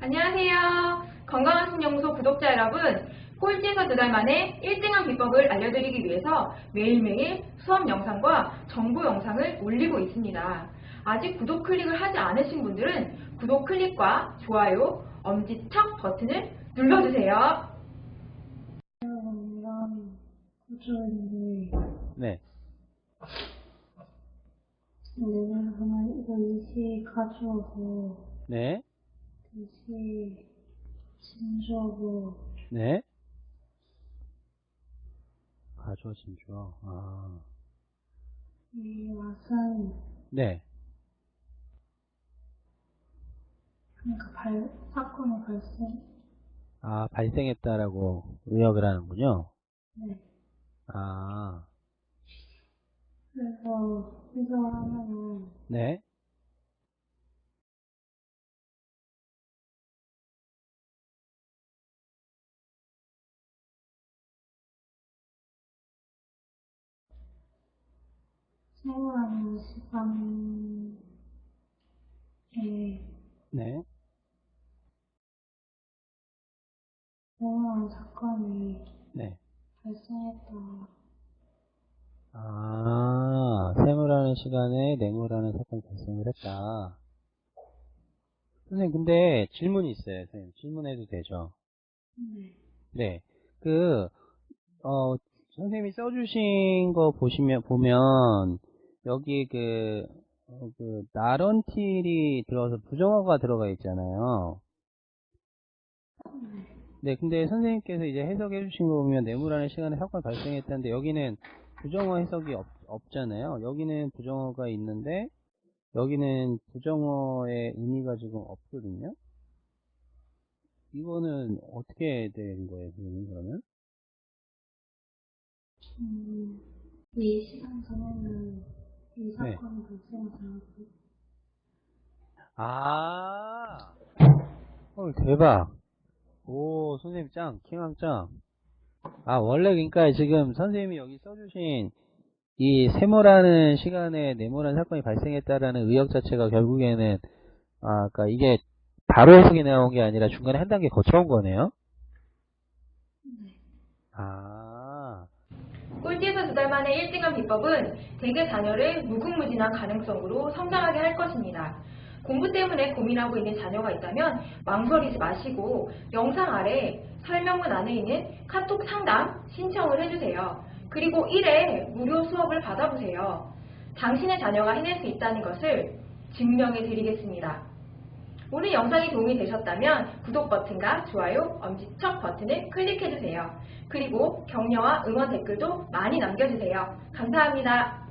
안녕하세요. 건강한 신연구소 구독자 여러분. 꼴찌에서 두 달 만에 1등한 비법을 알려드리기 위해서 매일매일 수업 영상과 정보 영상을 올리고 있습니다. 아직 구독 클릭을 하지 않으신 분들은 구독 클릭과 좋아요, 엄지척 버튼을 눌러주세요. 이런 구조인데 네. 내가 그러면 이거 이시 가져오고 네. 이시 진주하고 네. 가져오신 죠. 아. 이 맛은 네. 그러니까 발 사건이 발생 아, 발생했다라고 의역을 하는군요. 네 아. 그래서 해석을 하면은 네. 생활하는 시간에 네. 공허한 사건이 네. 발생했다 아, 세무라는 시간에 뇌무라는 사건이 발생을 했다. 선생님, 근데 질문이 있어요. 선생님, 질문해도 되죠? 네 네. 그, 어, 선생님이 써주신 거 보시면, 보면, 여기 그, 어, 그, 나런틸이 들어가서 부정어가 들어가 있잖아요. 네, 근데 선생님께서 이제 해석해 주신 거 보면, 뇌무라는 시간에 사건이 발생했다는데, 여기는 부정어 해석이 없, 없잖아요. 여기는 부정어가 있는데, 여기는 부정어의 의미가 지금 없거든요. 이거는 어떻게 된 거예요, 선생님, 그러면? 음, 이 시간 전에는 이 네. 아, 어, 대박. 오, 선생님 짱, 킹왕 짱. 아, 원래 그러니까 지금 선생님이 여기 써주신 이 세모라는 시간에 네모라는 사건이 발생했다라는 의역 자체가 결국에는, 아, 그니까 이게 바로 해석이 나온 게 아니라 중간에 한 단계 거쳐온 거네요? 아, 꼴찌에서 두 달 만에 1등한 비법은 대개 자녀를 무궁무진한 가능성으로 성장하게 할 것입니다. 공부 때문에 고민하고 있는 자녀가 있다면 망설이지 마시고 영상 아래 설명문 안에 있는 카톡 상담 신청을 해주세요. 그리고 1회 무료 수업을 받아보세요. 당신의 자녀가 해낼 수 있다는 것을 증명해 드리겠습니다. 오늘 영상이 도움이 되셨다면 구독 버튼과 좋아요, 엄지척 버튼을 클릭해주세요. 그리고 격려와 응원 댓글도 많이 남겨주세요. 감사합니다.